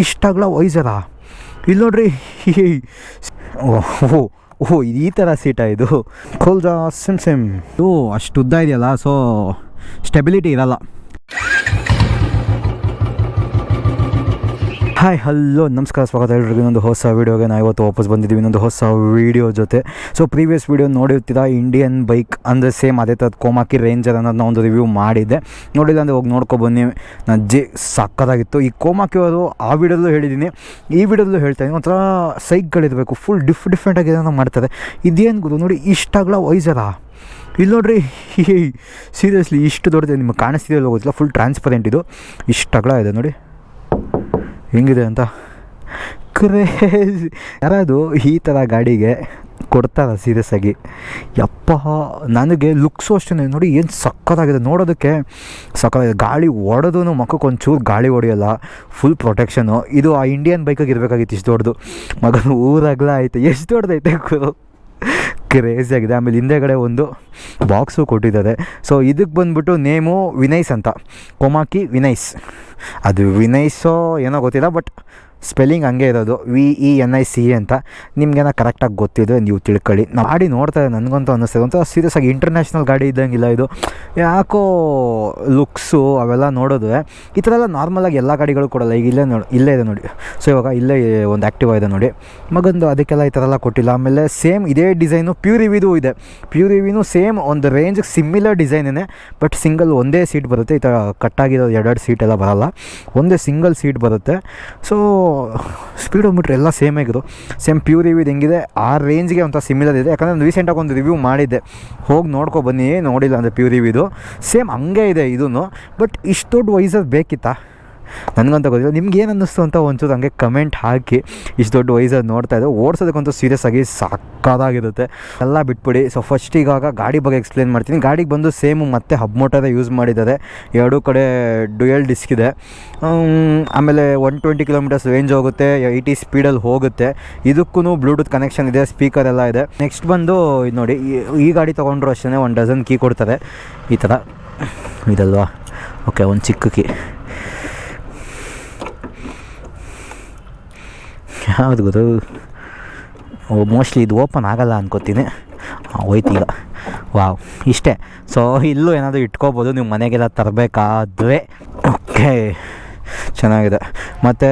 ಇಷ್ಟಾಗ್ಲ ವೈಸರಾ ಇಲ್ಲಿ ನೋಡ್ರಿ ಓಹ್ ಓಹ್ ಈ ಥರ ಸೀಟಾ ಇದು? ಕೋಲ್ಜಾ, ಸಿಮ್ ಸಿಮ್. ಇದು ಅಷ್ಟು ಉದ್ದ ಇದೆಯಲ್ಲ, ಸೊ, ಸ್ಟೆಬಿಲಿಟಿ ಇರಲ್ಲ. ಹಾಯ್ ಹಲೋ ನಮಸ್ಕಾರ, ಸ್ವಾಗತ ಎಲ್ರಿಗೂ. ಇನ್ನೊಂದು ಹೊಸ ವೀಡಿಯೋಗೆ ನಾವು ಇವತ್ತು ವಾಪಸ್ ಬಂದಿದ್ದೀವಿ. ಇನ್ನೊಂದು ಹೊಸ ವೀಡಿಯೋ ಜೊತೆ. ಸೊ ಪ್ರೀವಿಯಸ್ ವೀಡಿಯೋ ನೋಡಿರ್ತೀರಾ? ಇಂಡಿಯನ್ ಬೈಕ್ ಅಂದರೆ ಸೇಮ್ ಅದೇ ಥರದ ಕೋಮಾಕಿ ರೇಂಜರ್ ಅನ್ನೋದನ್ನ ಒಂದು ರಿವ್ಯೂ ಮಾಡಿದ್ದೆ. ನೋಡಿಲ್ಲ ಅಂದರೆ ಹೋಗಿ ನೋಡ್ಕೊಬನ್ನಿ ನನ್ನ ಅಜ್ಜಿ ಸಕ್ಕತ್ತಾಗಿತ್ತು ಈ ಕೋಮಾಕಿ ಅವರು ಆ ವೀಡಿಯೋದಲ್ಲೂ ಹೇಳಿದ್ದೀನಿ. ಈ ವೀಡಿಯೋದಲ್ಲೂ ಹೇಳ್ತಾ ಇದ್ದೀನಿ. ಒಂಥರ ಸೈಕ್ಗಳಿರಬೇಕು. ಫುಲ್ ಡಿಫ್ ಡಿಫ್ರೆಂಟಾಗಿ ಏನೋ ಮಾಡ್ತಾರೆ. ಇದೇನು ಗುರು ನೋಡಿ, ಇಷ್ಟಾಗಲ ವೈಸರಾ ಇಲ್ಲಿ ನೋಡ್ರಿ ಸೀರಿಯಸ್ಲಿ ಇಷ್ಟು ದೊಡ್ಡದು ನಿಮಗೆ ಕಾಣಿಸ್ತಿದೆಯಲ್ಲ ಹೋಗೋದಿಲ್ಲ ಫುಲ್ ಟ್ರಾನ್ಸ್ಪರೆಂಟ್ ಇದು. ಇಷ್ಟು ಅಗಲ ಇದೆ. ನೋಡಿ. ಹೆಂಗಿದೆ ಅಂತ? ಕ್ರೇಜ್ ಯಾರಾದು ಈ ಥರ ಗಾಡಿಗೆ ಕೊಡ್ತಾರ ಸೀರಿಯಸ್ ಆಗಿ? ಯಪ್ಪ, ನನಗೆ ಲುಕ್ಸು ಅಷ್ಟೇ ನೋಡಿ ಏನು ಸಕ್ಕತ್ತಾಗಿದೆ. ನೋಡೋದಕ್ಕೆ ಸಕ್ಕತ್ತಾಗಿದೆ. ಗಾಳಿ ಒಡೋದು ಮಕ್ಕಕ್ಕೆ ಒಂಚೂರು ಗಾಳಿ ಹೊಡೆಯಲ್ಲ. ಫುಲ್ ಪ್ರೊಟೆಕ್ಷನು ಇದು ಆ ಇಂಡಿಯನ್ ಬೈಕಾಗಿ ಇರಬೇಕಾಗಿತ್ತು ಇಷ್ಟು ದೊಡ್ಡದು. ಮಗನ ಊರಾಗಲ ಐತೆ ಎಷ್ಟು ದೊಡ್ಡದೈತೆ ಗುರು ಕ್ರೇಜಿ ಆಗಿದೆ. ಆಮೇಲೆ ಹಿಂದೆಗಡೆ ಒಂದು ಬಾಕ್ಸು ಕೊಟ್ಟಿದ್ದಾರೆ. ಸೊ ಇದಕ್ಕೆ ಬಂದ್ಬಿಟ್ಟು ನೇಮು ವಿನಯ್ಸ್ ಅಂತ. ಕೊಮಾಕಿ ವಿನಯ್ಸ್ ಅದು ವಿನಯ್ಸೋ ಏನೋ ಗೊತ್ತಿಲ್ಲ ಬಟ್ ಸ್ಪೆಲ್ಲಿಂಗ್ ಹಂಗೆ ಇರೋದು V E N I C ಅಂತ ನಿಮಗೇನೋ ಕರೆಕ್ಟಾಗಿ ಗೊತ್ತಿದೆ, ನೀವು ತಿಳ್ಕೊಳ್ಳಿ. ನಾವು ಗಾಡಿ ನೋಡ್ತಾ ಇದ್ದೆ ನನಗಂತೂ ಅನ್ನಿಸ್ತದೆ. ಒಂಥರ ಸೀರಿಯಸ್ ಆಗಿ ಇಂಟರ್ನ್ಯಾಷನಲ್ ಗಾಡಿ ಇದ್ದಂಗಿಲ್ಲ ಇದು. ಯಾಕೋ ಲುಕ್ಸು ಅವೆಲ್ಲ ನೋಡಿದ್ರೆ ಈ ಥರ ಎಲ್ಲ ನಾರ್ಮಲಾಗಿ ಎಲ್ಲ ಗಾಡಿಗಳು ಕೊಡಲ್ಲ ಈಗ ಇಲ್ಲೇ ನೋಡಿ, ಇಲ್ಲೇ ಇದೆ ನೋಡಿ. ಸೊ ಇವಾಗ ಇಲ್ಲೇ ಒಂದು ಆ್ಯಕ್ಟಿವ್ ಇದೆ ನೋಡಿ. ಮಗಂದು ಅದಕ್ಕೆಲ್ಲ ಈ ಥರ ಎಲ್ಲ ಕೊಟ್ಟಿಲ್ಲ. ಆಮೇಲೆ ಸೇಮ್ ಇದೇ ಡಿಸೈನು ಪ್ಯೂರ್ ಇವಿದು ಇದೆ. ಪ್ಯೂರ್ ಇವಿನೂ ಸೇಮ್ ಒಂದು ರೇಂಜ್ಗೆ ಸಿಮಿಲರ್ ಡಿಸೈನೇ ಬಟ್ ಸಿಂಗಲ್ ಒಂದೇ ಸೀಟ್ ಬರುತ್ತೆ. ಈ ಥರ ಕಟ್ಟಾಗಿರೋ ಎರಡೆರಡು ಸೀಟ್ ಎಲ್ಲ ಬರಲ್ಲ. ಒಂದೇ ಸಿಂಗಲ್ ಸೀಟ್ ಬರುತ್ತೆ. ಸೊ ಸ್ಪೀಡೋಮೀಟ್ರ್ ಎಲ್ಲ ಸೇಮ್ ಆಗಿದ್ದು. ಸೇಮ್ ಪ್ಯೂರ್ ರಿವ್ಯೂದು ಹೆಂಗಿದೆ? ಆ ರೇಂಜ್ಗೆ ಒಂಥರ ಸಿಮಿಲರ್ ಇದೆ. ಯಾಕಂದರೆ ನಾನು ರೀಸೆಂಟಾಗಿ ಒಂದು ರಿವ್ಯೂ ಮಾಡಿದ್ದೆ. ಹೋಗಿ ನೋಡ್ಕೊ ಬನ್ನಿ. ನೋಡಿಲ್ಲ ಅಂದರೆ ಪ್ಯೂರ್ ಇವಿದು ಸೇಮ್ ಹಂಗೆ ಇದೆ ಇದೂ ಬಟ್ ಇಷ್ಟು ದೊಡ್ಡ ವೈಸರ್ ಬೇಕಿತ್ತಾ? ನನಗಂತ ಗೊತ್ತಿಲ್ಲ. ನಿಮ್ಗೆ ಏನು ಅನ್ನಿಸ್ತು ಅಂತ ಒಂಚೂರು ಹಂಗೆ ಕಮೆಂಟ್ ಹಾಕಿ. ಇಷ್ಟು ದೊಡ್ಡ ವೈಸರ್ ನೋಡ್ತಾ ಇದ್ದೆ ಓಡಿಸೋದಕ್ಕಂತೂ ಸೀರಿಯಸ್ ಆಗಿ ಸಾಕಾಗಿರುತ್ತೆ ಎಲ್ಲ ಬಿಟ್ಬಿಡಿ. ಸೊ ಫಸ್ಟ್ ಇವಾಗ ಗಾಡಿ ಬಗ್ಗೆ ಎಕ್ಸ್ಪ್ಲೇನ್ ಮಾಡ್ತೀನಿ. ಗಾಡಿಗೆ ಬಂದು ಸೇಮು ಮತ್ತೆ ಹಬ್ ಮೋಟರೇ ಯೂಸ್ ಮಾಡಿದ್ದಾರೆ. ಎರಡೂ ಕಡೆ ಡ್ಯುಯಲ್ ಡಿಸ್ಕ್ ಇದೆ. ಆಮೇಲೆ ಒನ್ ಟ್ವೆಂಟಿ ಕಿಲೋಮೀಟರ್ಸ್ ರೇಂಜ್ ಹೋಗುತ್ತೆ. ಏಯ್ಟಿ ಸ್ಪೀಡಲ್ಲಿ ಹೋಗುತ್ತೆ. ಇದಕ್ಕೂ ಬ್ಲೂಟೂತ್ ಕನೆಕ್ಷನ್ ಇದೆ ಸ್ಪೀಕರ್ ಎಲ್ಲ ಇದೆ. ನೆಕ್ಸ್ಟ್ ಬಂದು ಇದು ನೋಡಿ, ಈ ಗಾಡಿ ತೊಗೊಂಡ್ರು ಅಷ್ಟೇ ಒಂದು ಡಜನ್ ಕೀ ಕೊಡ್ತಾರೆ. ಈ ಥರ ಇದಲ್ವಾ? ಓಕೆ ಒಂದು ಚಿಕ್ಕ ಕೀ ಯಾವ್ದು ಗೊತ್ತು ಮೋಸ್ಟ್ಲಿ ಇದು ಓಪನ್ ಆಗಲ್ಲ ಅನ್ಕೋತೀನಿ. ಹೋಯ್ತು ಈಗ. ವಾವ್ ಇಷ್ಟೇ. ಸೊ ಇಲ್ಲೂ ಏನಾದರೂ ಇಟ್ಕೋಬೋದು, ನೀವು ಮನೆಗೆಲ್ಲ ತರಬೇಕಾದ್ರೆ. ಓಕೆ ಚೆನ್ನಾಗಿದೆ. ಮತ್ತು,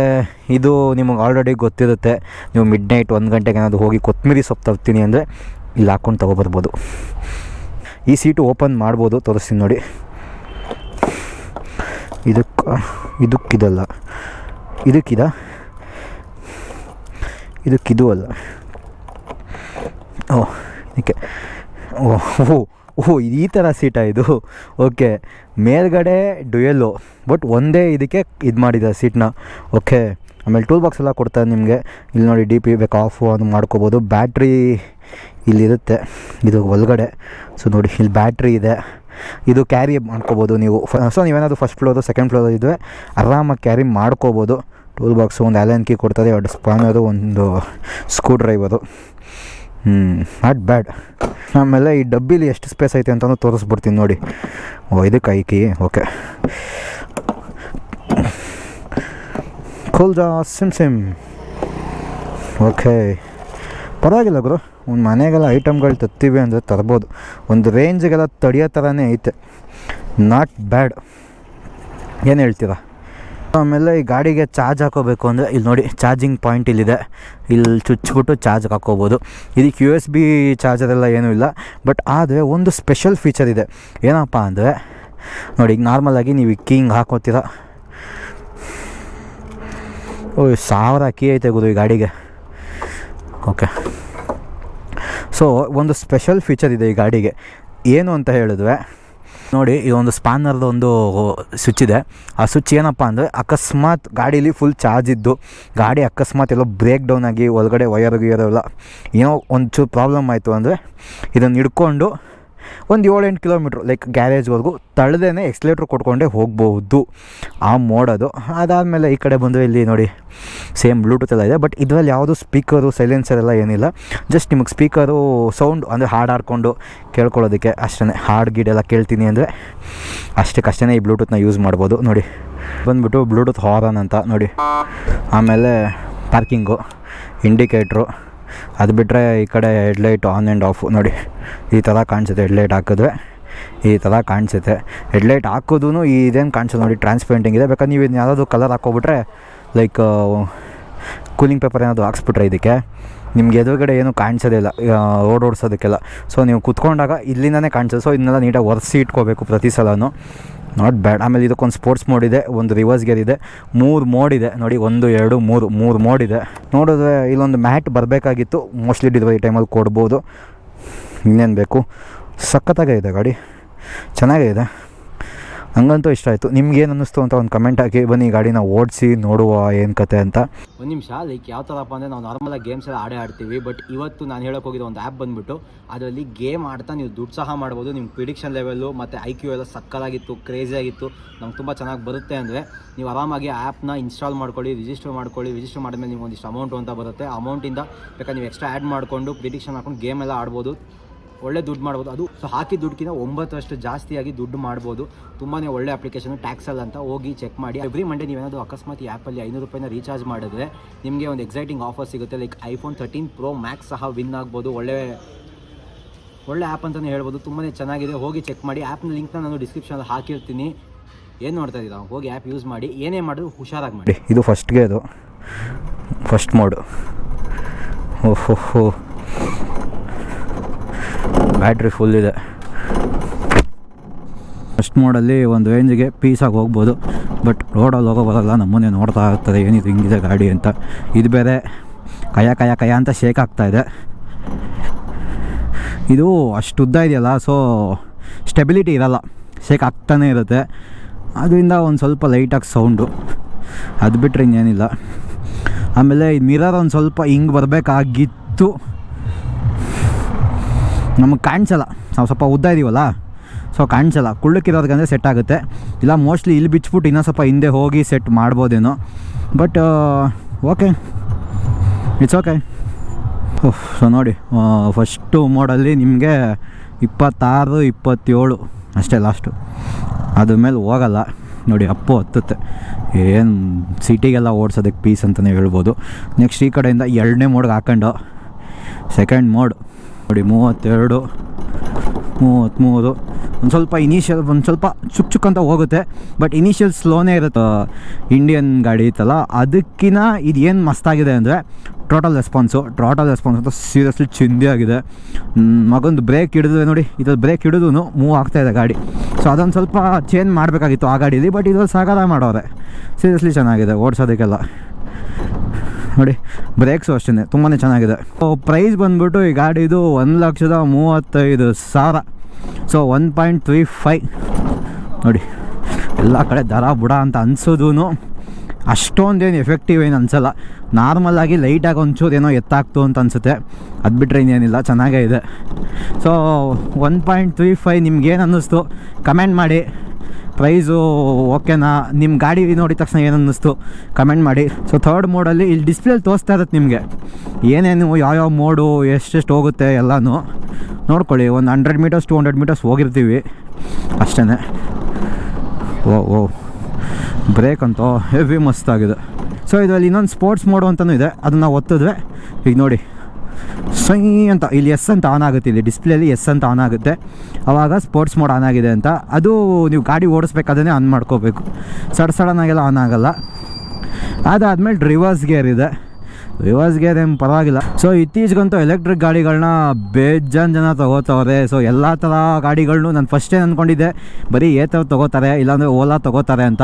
ಇದು ನಿಮಗೆ ಆಲ್ರೆಡಿ ಗೊತ್ತಿರುತ್ತೆ. ನೀವು ಮಿಡ್ ನೈಟ್ ಒಂದು ಗಂಟೆಗೆ ಏನಾದರೂ ಹೋಗಿ ಕೊತ್ತಂಬರಿ ಸೊಪ್ಪು ತರ್ತೀನಿ ಅಂದರೆ ಇಲ್ಲಿ ಹಾಕ್ಕೊಂಡು ತೊಗೊಬರ್ಬೋದು. ಈ ಸೀಟು ಓಪನ್ ಮಾಡ್ಬೋದು, ತೋರಿಸ್ತೀನಿ ನೋಡಿ. ಇದಕ್ಕೆ, ಇದಕ್ಕಿದಲ್ಲ. ಇದಕ್ಕಿದ? ಇದಕ್ಕಿದು ಅಲ್ಲ. ಓ, ಇದಕ್ಕೆ. ಓಹ್ ಓಹ್ ಈ ಥರ ಸೀಟಾ ಇದು? ಓಕೆ, ಮೇಲ್ಗಡೆ ಡುಯಲ್ಲು, ಬಟ್ ಒಂದೇ ಇದಕ್ಕೆ ಇದು ಮಾಡಿದೆ ಸೀಟ್ನ. ಓಕೆ, ಆಮೇಲೆ ಟೂಲ್ ಬಾಕ್ಸ್ ಎಲ್ಲ ಕೊಡ್ತಾರೆ ನಿಮಗೆ. ಇಲ್ಲಿ ನೋಡಿ ಡಿ ಪಿ ಬೇಕು ಆಫು ಅದು ಮಾಡ್ಕೋಬೋದು. ಬ್ಯಾಟ್ರಿ ಇಲ್ಲಿರುತ್ತೆ ಇದು ಒಳಗಡೆ. ಸೊ ನೋಡಿ, ಇಲ್ಲಿ ಬ್ಯಾಟ್ರಿ ಇದೆ. ಇದು ಕ್ಯಾರಿ ಮಾಡ್ಕೋಬೋದು ನೀವು. ಸೊ ನೀವೇನಾದರೂ ಫಸ್ಟ್ ಫ್ಲೋರು ಸೆಕೆಂಡ್ ಫ್ಲೋರ್ ಇದ್ದರೆ ಆರಾಮಾಗಿ ಕ್ಯಾರಿ ಮಾಡ್ಕೋಬೋದು. ಟೂಲ್ ಬಾಕ್ಸು ಒಂದು ಆ್ಯಲನ್ ಕೀ ಕೊಡ್ತಾರೆ ಎರಡು ಸ್ಪಾನರು ಒಂದು ಸ್ಕ್ರೂ ಅದು. ಹ್ಞೂ ನಾಟ್ ಬ್ಯಾಡ್ ಆಮೇಲೆ ಈ ಡಬ್ಬಿಲಿ ಎಷ್ಟು ಸ್ಪೇಸ್ ಐತೆ ಅಂತಲೂ ತೋರಿಸ್ಬಿಡ್ತೀನಿ ನೋಡಿ. ಓ ಇದಕ್ಕೆ ಐಕಿ ಓಕೆ ಖೋಲ್ಜಾ ಸಿಮ್ ಸಿಮ್ ಓಕೆ ಪರವಾಗಿಲ್ಲ ಗುರು, ಒಂದು ಮನೆಗೆಲ್ಲ ಐಟಮ್ಗಳು ತತ್ತೀವಿ ಅಂದರೆ ತರ್ಬೋದು. ಒಂದು ರೇಂಜ್ಗೆಲ್ಲ ತಡಿಯೋ ಥರನೇ ಐತೆ. ನಾಟ್ ಬ್ಯಾಡ್ ಏನು ಹೇಳ್ತೀರಾ? ಆಮೇಲೆ ಈ ಗಾಡಿಗೆ ಚಾರ್ಜ್ ಹಾಕೋಬೇಕು ಅಂದರೆ ಇಲ್ಲಿ ನೋಡಿ ಚಾರ್ಜಿಂಗ್ ಪಾಯಿಂಟ್ ಇಲ್ಲಿದೆ. ಇಲ್ಲಿ ಚುಚ್ಚಿಬಿಟ್ಟು ಚಾರ್ಜ್ ಹಾಕೋಬೋದು. ಇದಕ್ಕೆ ಯು ಎಸ್ ಬಿ ಚಾರ್ಜರ್ ಎಲ್ಲ ಏನೂ ಇಲ್ಲ. ಬಟ್ ಆದರೆ ಒಂದು ಸ್ಪೆಷಲ್ ಫೀಚರ್ ಇದೆ. ಏನಪ್ಪ ಅಂದರೆ ನೋಡಿ ಈಗ ನಾರ್ಮಲಾಗಿ ನೀವು ಹಿಂಗೆ ಹಾಕೋತೀರ. ಓ ಸಾವಿರ ಕೀ ಐತೆ ಗುರು ಈ ಗಾಡಿಗೆ. ಓಕೆ ಸೊ ಒಂದು ಸ್ಪೆಷಲ್ ಫೀಚರ್ ಇದೆ ಈ ಗಾಡಿಗೆ. ಏನು ಅಂತ ಹೇಳಿದ್ರೆ ನೋಡಿ ಇದೊಂದು ಒಂದು ಸ್ಪಾನರ್ದು ಒಂದು ಸ್ವಿಚ್ ಇದೆ ಆ ಸ್ವಿಚ್ ಏನಪ್ಪ ಅಂದರೆ ಅಕಸ್ಮಾತ್ ಗಾಡೀಲಿ ಫುಲ್ ಚಾರ್ಜ್ ಇದ್ದು, ಗಾಡಿ ಅಕಸ್ಮಾತ್ ಎಲ್ಲೋ ಬ್ರೇಕ್ ಡೌನ್ ಆಗಿ ಒಳಗಡೆ ವಯರ್ ಗಿಯರ್ ಎಲ್ಲ ಏನೋ ಒಂಚೂರು ಪ್ರಾಬ್ಲಮ್ ಆಯಿತು ಅಂದರೆ ಇದನ್ನು ಹಿಡ್ಕೊಂಡು ಒಂದು ಏಳೆಂಟು ಕಿಲೋಮೀಟ್ರ್ ಲೈಕ್ ಗ್ಯಾರೇಜ್ವರೆಗೂ ತಳ್ದೇನೆ ಎಕ್ಸ್ಲೇಟ್ರ್ ಕೊಟ್ಕೊಂಡೇ ಹೋಗ್ಬೋದು ಆ ಮೋಡದು ಅದಾದಮೇಲೆ ಈ ಕಡೆ ಬಂದು ಇಲ್ಲಿ ನೋಡಿ ಸೇಮ್ ಬ್ಲೂಟೂತ್ ಎಲ್ಲ ಇದೆ ಬಟ್ ಇದರಲ್ಲಿ ಯಾವುದು ಸ್ಪೀಕರು ಸೈಲೆನ್ಸರ್ ಎಲ್ಲ ಏನಿಲ್ಲ. ಜಸ್ಟ್ ನಿಮಗೆ ಸ್ಪೀಕರು ಸೌಂಡ್ ಅಂದರೆ ಹಾಡು ಹಾಡ್ಕೊಂಡು ಕೇಳ್ಕೊಳ್ಳೋದಕ್ಕೆ ಅಷ್ಟೇ ಹಾಡು ಗೀಡೆಲ್ಲ ಕೇಳ್ತೀನಿ ಅಂದರೆ ಅಷ್ಟಕ್ಕಷ್ಟೇ ಈ ಬ್ಲೂಟೂತ್ನ ಯೂಸ್ ಮಾಡ್ಬೋದು. ನೋಡಿ, ಬಂದುಬಿಟ್ಟು ಬ್ಲೂಟೂತ್ ಹಾರನ್ ಅಂತ ನೋಡಿ. ಆಮೇಲೆ ಪಾರ್ಕಿಂಗು ಇಂಡಿಕೇಟ್ರು ಅದು ಬಿಟ್ಟರೆ ಈ ಕಡೆ ಹೆಡ್ಲೈಟ್ ಆನ್ ಆ್ಯಂಡ್ ಆಫ್ ನೋಡಿ. ಈ ಥರ ಕಾಣಿಸುತ್ತೆ ಹೆಡ್ಲೈಟ್ ಹಾಕಿದ್ರೆ. ಈ ಥರ ಕಾಣಿಸುತ್ತೆ. ಹೆಡ್ಲೈಟ್ ಹಾಕೋದು ಇದೇನು ಕಾಣಿಸೋದು ನೋಡಿ ಟ್ರಾನ್ಸ್ಪೇಂಟಿಂಗ್ ಇದೆ. ಬೇಕಾದ್ರೆ ನೀವು ಇದನ್ನ ಯಾವುದಾದ್ರು ಕಲರ್ ಹಾಕೋಬಿಟ್ರೆ ಲೈಕ್, ಕೂಲಿಂಗ್ ಪೇಪರ್ ಏನಾದರೂ ಹಾಕ್ಸ್ಬಿಟ್ರೆ ಇದಕ್ಕೆ. ನಿಮ್ಗೆ ಎದುರುಗಡೆ ಏನು ಕಾಣಿಸೋದೇ ಇಲ್ಲ. ರೋಡ್ ಓಡಿಸೋದಕ್ಕೆಲ್ಲ. ಸೊ, ನೀವು ಕುತ್ಕೊಂಡಾಗ ಇಲ್ಲಿಂದನೇ ಕಾಣಿಸೋದು ಸೊ, ಇದನ್ನೆಲ್ಲ ನೀಟಾಗಿ ಒರೆಸಿ ಇಟ್ಕೋಬೇಕು ಪ್ರತಿ ಸಲನೂ. ನಾಟ್ ಬ್ಯಾಡ್ ಆಮೇಲೆ ಇದಕ್ಕೊಂದು ಸ್ಪೋರ್ಟ್ಸ್ ಮೋಡ್ ಇದೆ, ಒಂದು ರಿವರ್ಸ್ ಗೇರ್ ಇದೆ. ಮೂರು ಮೋಡ್ ಇದೆ. ನೋಡಿ, ಒಂದು, ಎರಡು, ಮೂರು ಮೂರು ಮೋಡ್ ಇದೆ. ನೋಡಿದ್ರೆ ಇಲ್ಲೊಂದು ಮ್ಯಾಟ್ ಬರಬೇಕಾಗಿತ್ತು. ಮೋಸ್ಟ್ಲಿ ಈ ಟೈಮಲ್ಲಿ ಕೊಡ್ಬೋದು. ಇನ್ನೇನು ಬೇಕು? ಸಖತ್ತಾಗೇ ಇದೆ ಗಾಡಿ. ಚೆನ್ನಾಗೇ ಇದೆ. ನನಗಂತೂ ಇಷ್ಟ ಆಯಿತು. ನಿಮ್ಗೇನು ಅನ್ನಿಸ್ತು ಅಂತ ಒಂದು ಕಮೆಂಟ್ ಹಾಕಿ. ಬನ್ನಿ ಗಾಡಿನ ಓಡಿಸಿ ನೋಡುವ ಏನು ಕತೆ ಅಂತ. ಒಂದು ನಿಮಿಷ, ಲೈಕ್ ಯಾವ ಥರಪ್ಪ ಅಂದರೆ ನಾವು ನಾರ್ಮಲಾಗಿ ಗೇಮ್ಸ್ ಎಲ್ಲ ಆಡೇ ಆಡ್ತೀವಿ ಬಟ್ ಇವತ್ತು ನಾನು ಹೇಳೋಕೆ ಹೋಗಿದ ಒಂದು ಆ್ಯಪ್ ಬಂದುಬಿಟ್ಟು, ಅದರಲ್ಲಿ ಗೇಮ್ ಆಡ್ತಾ ನೀವು ದುಡ್ಡು ಸಹ ಮಾಡ್ಬೋದು. ನಿಮ್ಮ ಪ್ರಿಡಿಕ್ಷನ್ ಲೆವೆಲ್ಲು ಮತ್ತು ಐ ಕ್ಯೂ ಎಲ್ಲ ಸಕ್ಕಲಾಗಿತ್ತು ಕ್ರೇಜಿ ಆಗಿತ್ತು, ನಮ್ಗೆ ತುಂಬ ಚೆನ್ನಾಗಿ ಬರುತ್ತೆ ಅಂದರೆ, ನೀವು ಆರಾಮಾಗಿ ಆ್ಯಪ್ನ ಇನ್ಸ್ಟಾಲ್ ಮಾಡ್ಕೊಳ್ಳಿ ರಿಜಿಸ್ಟರ್ ಮಾಡ್ಕೊಳ್ಳಿ. ರಿಜಿಸ್ಟರ್ ಮಾಡಿದ್ಮೇಲೆ ನಿಮ್ಗೆ ಒಂದಿಷ್ಟು ಅಮೌಂಟು ಅಂತ ಬರುತ್ತೆ. ಅಮೌಂಟಿಂದ ಬೇಕಾದ್ರೆ ನೀವು ಎಕ್ಸ್ಟ್ರಾ ಆ್ಯಡ್ ಮಾಡಿಕೊಂಡು ಪ್ರಿಡಿಕ್ಷನ್ ಹಾಕೊಂಡು ಗೇಮ್ ಎಲ್ಲ ಆಡ್ಬೋದು. ಒಳ್ಳೆ ದುಡ್ಡು ಮಾಡ್ಬೋದು. ಅದು ಸೊ ಹಾಕಿ ದುಡ್ಡಿನ ಒಂಬತ್ತರಷ್ಟು ಜಾಸ್ತಿಯಾಗಿ ದುಡ್ಡು ಮಾಡ್ಬೋದು. ತುಂಬಾ ಒಳ್ಳೆ ಅಪ್ಲಿಕೇಶನ್ ಟ್ಯಾಕ್ಸಲ್ ಅಂತ ಹೋಗಿ ಚೆಕ್ ಮಾಡಿ. ಎವ್ರಿ ಮಂಡೇ ನೀವೇನಾದರೂ ಅಕಸ್ಮಾತ್ ಈ ಆ್ಯಪಲ್ಲಿ ಐನೂರು ರೂಪಾಯಿನ ರೀಚಾರ್ಜ್ ಮಾಡಿದ್ರೆ ನಿಮಗೆ ಒಂದು ಎಕ್ಸೈಟಿಂಗ್ ಆಫರ್ ಸಿಗುತ್ತೆ. Like iPhone thirteen pro max ಸಹ ವಿನ್ ಆಗ್ಬೋದು. ಒಳ್ಳೆ ಒಳ್ಳೆ ಆ್ಯಪ್ ಅಂತಲೇ ಹೇಳ್ಬೋದು. ತುಂಬಾ ಚೆನ್ನಾಗಿದೆ. ಹೋಗಿ ಚೆಕ್ ಮಾಡಿ. ಆ್ಯಪ್ನ ಲಿಂಕ್ನ ನಾನು ಡಿಸ್ಕ್ರಿಪ್ಷನಲ್ಲಿ ಹಾಕಿರ್ತೀನಿ. ಏನು ನೋಡ್ತಾ ಇದ್ದೀರಾ? ಹೋಗಿ ಆ್ಯಪ್ ಯೂಸ್ ಮಾಡಿ. ಏನೇ ಮಾಡಿದ್ರು ಹುಷಾರಾಗಿ ಮಾಡಿ. ಇದು ಫಸ್ಟ್ಗೆ ಅದು ಫಸ್ಟ್ ಮಾಡು ಓಹೋ. ಬ್ಯಾಟ್ರಿ ಫುಲ್ ಇದೆ. ಫಸ್ಟ್ ಮೋಡಲ್ಲಿ ಒಂದು ರೇಂಜ್ಗೆ ಪೀಸಾಗಿ ಹೋಗ್ಬೋದು. ಬಟ್ ರೋಡಲ್ಲಿ ಹೋಗೋ ಬರಲ್ಲ ನಮ್ಮನ್ನೇ ನೋಡ್ತಾ ಇರ್ತಾರೆ ಏನಿದು ಹಿಂಗಿದೆ ಗಾಡಿ ಅಂತ. ಇದು ಬೇರೆ ಕಯ ಕಯ ಕಯ ಅಂತ ಶೇಕ್ ಆಗ್ತಾ ಇದೆ. ಅಷ್ಟು ಉದ್ದ ಇದೆಯಲ್ಲ ಸೊ ಸ್ಟೆಬಿಲಿಟಿ ಇರಲ್ಲ. ಶೇಕ್ ಆಗ್ತಾನೇ ಇರುತ್ತೆ. ಅದರಿಂದ ಒಂದು ಸ್ವಲ್ಪ ಲೈಟಾಗಿ ಸೌಂಡು ಅದು ಬಿಟ್ಟರೆ ಇನ್ನೇನಿಲ್ಲ. ಆಮೇಲೆ ಮಿರರ್ ಒಂದು ಸ್ವಲ್ಪ ಹಿಂಗೆ ಬರಬೇಕಾಗಿತ್ತು. ನಮಗೆ ಕಾಣಿಸಲ್ಲ. ನಾವು ಸ್ವಲ್ಪ ಉದ್ದ ಇದೀವಲ್ಲ? ಸೊ ಕಾಣಿಸಲ್ಲ. ಕುಳ್ಳಕ್ಕಿರೋದಕ್ಕಂದರೆ ಸೆಟ್ ಆಗುತ್ತೆ. ಇಲ್ಲ ಮೋಸ್ಟ್ಲಿ ಇಲ್ಲಿ ಬಿಚ್ಬಿಟ್ಟು ಇನ್ನೂ ಸ್ವಲ್ಪ ಹಿಂದೆ ಹೋಗಿ set ಮಾಡ್ಬೋದೇನೋ. But okay it's okay so ನೋಡಿ ಫಸ್ಟು ಮೋಡಲ್ಲಿ ನಿಮಗೆ ಇಪ್ಪತ್ತಾರು, ಇಪ್ಪತ್ತೇಳು ಅಷ್ಟೇ ಲಾಸ್ಟು ಅದ್ರ ಮೇಲೆ ಹೋಗಲ್ಲ. ನೋಡಿ, ಅಪ್ಪು ಹತ್ತುತ್ತೆ. ಏನು ಸಿಟಿಗೆಲ್ಲ ಓಡಿಸೋದಕ್ಕೆ ಪೀಸ್ ಅಂತಲೇ ಹೇಳ್ಬೋದು. ನೆಕ್ಸ್ಟ್ ಈ ಕಡೆಯಿಂದ ಎರಡನೇ ಮೋಡ್ಗೆ ಹಾಕೊಂಡು. ಸೆಕೆಂಡ್ ಮೋಡ್ ನೋಡಿ, ಮೂವತ್ತೆರಡು, ಮೂವತ್ತ್ಮೂರು. ಒಂದು ಸ್ವಲ್ಪ ಇನಿಷಿಯಲ್ ಒಂದು ಸ್ವಲ್ಪ ಚುಕ್ ಚುಕ್ ಅಂತ ಹೋಗುತ್ತೆ ಬಟ್ ಇನಿಷಿಯಲ್ ಸ್ಲೋನೇ ಇರುತ್ತೆ. ಇಂಡಿಯನ್ ಗಾಡಿ ಇತ್ತಲ್ಲ ಅದಕ್ಕಿಂತ ಇದು ಏನು ಮಸ್ತಾಗಿದೆ ಅಂದರೆ ಟೋಟಲ್ ರೆಸ್ಪಾನ್ಸು ಟೋಟಲ್ ರೆಸ್ಪಾನ್ಸ್ ಅಂತ ಸೀರಿಯಸ್ಲಿ ಚಿಂದಿ ಆಗಿದೆ. ಮಗೊಂದು ಬ್ರೇಕ್ ಹಿಡಿದ್ರೆ ನೋಡಿ, ಇದ್ರಲ್ಲಿ ಬ್ರೇಕ್ ಹಿಡಿದು ಮೂವ್ ಆಗ್ತಾ ಇದೆ ಗಾಡಿ. ಸೊ ಅದೊಂದು ಸ್ವಲ್ಪ ಚೇಂಜ್ ಮಾಡಬೇಕಾಗಿತ್ತು ಆ ಗಾಡೀಲಿ ಬಟ್ ಇದ್ರಲ್ಲಿ ಸಾಗರ ಮಾಡೋರೆ. ಸೀರಿಯಸ್ಲಿ ಚೆನ್ನಾಗಿದೆ, ಓಡಿಸೋದಕ್ಕೆಲ್ಲ. ನೋಡಿ ಬ್ರೇಕ್ಸು ಅಷ್ಟೇ ತುಂಬಾ ಚೆನ್ನಾಗಿದೆ. ಸೊ ಪ್ರೈಸ್ ಬಂದ್ಬಿಟ್ಟು ಈ ಗಾಡಿದು ಒಂದು ಲಕ್ಷದ ಮೂವತ್ತೈದು ಸಾವಿರ. So one point three five ನೋಡಿ, ಎಲ್ಲ ಕಡೆ ದರ ಬುಡ ಅಂತ ಅನ್ಸೋದು ಅಷ್ಟೊಂದೇನು ಎಫೆಕ್ಟಿವ್ ಏನು ಅನಿಸಲ್ಲ. ನಾರ್ಮಲಾಗಿ ಲೈಟಾಗಿ ಒಂಚೂರು ಏನೋ ಎತ್ತಾಗ್ತು ಅಂತ ಅನಿಸುತ್ತೆ. ಅದು ಬಿಟ್ಟರೆ ಇನ್ನೇನಿಲ್ಲ, ಚೆನ್ನಾಗೇ ಇದೆ. So one point three five ನಿಮ್ಗೇನು ಅನ್ನಿಸ್ತು? ಕಮೆಂಟ್ ಮಾಡಿ. ಪ್ರೈಸು ಓಕೆನಾ ನಿಮ್ಮ ಗಾಡಿ ನೋಡಿದ ತಕ್ಷಣ ಏನನ್ನಿಸ್ತು? ಕಮೆಂಟ್ ಮಾಡಿ. ಸೊ ಥರ್ಡ್ ಮೋಡಲ್ಲಿ ಇಲ್ಲಿ ಡಿಸ್ಪ್ಲೇಲಿ ತೋರಿಸ್ತಾ ಇರುತ್ತೆ ನಿಮಗೆ. ಏನೇನು, ಯಾವ್ಯಾವ ಮೋಡು ಎಷ್ಟೆಷ್ಟು ಹೋಗುತ್ತೆ ಎಲ್ಲನೂ. ನೋಡ್ಕೊಳ್ಳಿ, ಒಂದು hundred metres to hundred metres ಹೋಗಿರ್ತೀವಿ. ಅಷ್ಟೇ ಓ ಓ ಬ್ರೇಕ್ ಅಂತೂ ಹೆವಿ ಮಸ್ತಾಗಿದೆ ಸೊ ಇದರಲ್ಲಿ ಇನ್ನೊಂದು ಸ್ಪೋರ್ಟ್ಸ್ ಮೋಡು ಅಂತಲೂ ಇದೆ. ಅದನ್ನು ಒತ್ತಿದ್ವಿ ಈಗ ನೋಡಿ. ಸೈ ಅಂತ ಇಲ್ಲಿ ಎಸ್ ಅಂತ ಆನ್ ಆಗುತ್ತೆ, ಇಲ್ಲಿ ಡಿಸ್ಪ್ಲೇಲಿ ಎಸ್ ಅಂತ ಆನ್ ಆಗುತ್ತೆ. ಆವಾಗ ಸ್ಪೋರ್ಟ್ಸ್ ಮೋಡ್ ಆನ್ ಆಗಿದೆ ಅಂತ. ಅದು ನೀವು ಗಾಡಿ ಓಡಿಸ್ಬೇಕಾದ್ರೆ ಆನ್ ಮಾಡ್ಕೋಬೇಕು. ಸಡ್ ಸಡನ್ನಾಗೆಲ್ಲ ಆನ್ ಆಗೋಲ್ಲ. ಅದಾದಮೇಲೆ ರಿವರ್ಸ್ ಗೇರ್ ಇದೆ. ರಿವರ್ಸ್ ಅದೇನು ಪರವಾಗಿಲ್ಲ. ಸೊ ಇತ್ತೀಚೆಗಂತೂ ಎಲೆಕ್ಟ್ರಿಕ್ ಗಾಡಿಗಳನ್ನ ಬೇಜಾನ್ ಜನ ತೊಗೋತವ್ರೆ. ಸೊ ಎಲ್ಲ ಥರ ಗಾಡಿಗಳನ್ನೂ ನಾನು ಫಸ್ಟೇ ಅಂದ್ಕೊಂಡಿದ್ದೆ ಬರೀ ಏ ಥರ ತೊಗೋತಾರೆ, ಇಲ್ಲಾಂದರೆ ಓಲಾ ತೊಗೋತಾರೆ ಅಂತ.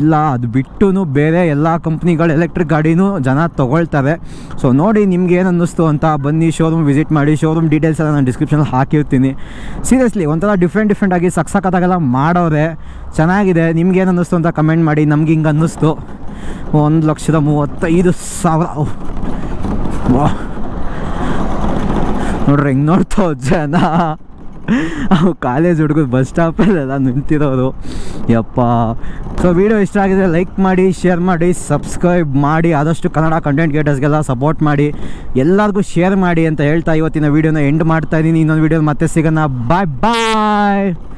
ಇಲ್ಲ, ಅದು ಬಿಟ್ಟು ಬೇರೆ ಎಲ್ಲ ಕಂಪ್ನಿಗಳು ಎಲೆಕ್ಟ್ರಿಕ್ ಗಾಡಿನೂ ಜನ ತೊಗೊಳ್ತಾರೆ. ಸೊ ನೋಡಿ ನಿಮ್ಗೆ ಏನು ಅನ್ನಿಸ್ತು ಅಂತ ಬನ್ನಿ ಶೋರೂಮ್ ವಿಸಿಟ್ ಮಾಡಿ ಶೋರೂಮ್ ಡೀಟೇಲ್ಸ್ ಎಲ್ಲ ನಾನು ಡಿಸ್ಕ್ರಿಪ್ಷನಲ್ಲಿ ಹಾಕಿರ್ತೀನಿ. ಸೀರಿಯಸ್ಲಿ ಒಂಥರ ಡಿಫ್ರೆಂಟ್ ಡಿಫ್ರೆಂಟ್ ಆಗಿ ಮಾಡೋರೆ. ಚೆನ್ನಾಗಿದೆ, ನಿಮ್ಗೆ ಏನು ಅನ್ನಿಸ್ತು ಅಂತ ಕಮೆಂಟ್ ಮಾಡಿ, ನಮ್ಗೆ ಹಿಂಗೆ ಅನ್ನಿಸ್ತು. ಒಂದು ಲಕ್ಷದ ಮೂವತ್ತೈದು ಸಾವಿರ. ವಾ. ನೋಡ್ರಿ, ಹೆಂಗೆ ನೋಡ್ತಾವ ಜನ. ಅವು ಕಾಲೇಜ್ ಹುಡುಗರು ಬಸ್ ಸ್ಟಾಪಲ್ಲೆಲ್ಲ ನಿಂತಿರೋದು. ಯಪ್ಪ. ಸೊ ವಿಡಿಯೋ ಇಷ್ಟ ಆಗಿದೆ ಲೈಕ್ ಮಾಡಿ ಶೇರ್ ಮಾಡಿ ಸಬ್ಸ್ಕ್ರೈಬ್ ಮಾಡಿ, ಆದಷ್ಟು ಕನ್ನಡ ಕಂಟೆಂಟ್ ಕ್ರಿಯೇಟರ್ಸ್ಗೆಲ್ಲ ಸಪೋರ್ಟ್ ಮಾಡಿ, ಎಲ್ಲರಿಗೂ ಶೇರ್ ಮಾಡಿ ಅಂತ ಹೇಳ್ತಾ ಇವತ್ತಿನ ವೀಡಿಯೋನ ಎಂಡ್ ಮಾಡ್ತಾ ಇದ್ದೀನಿ ಇನ್ನೊಂದು ವೀಡಿಯೋ ಮತ್ತೆ ಸಿಗೋಣ. ಬಾಯ್ ಬಾಯ್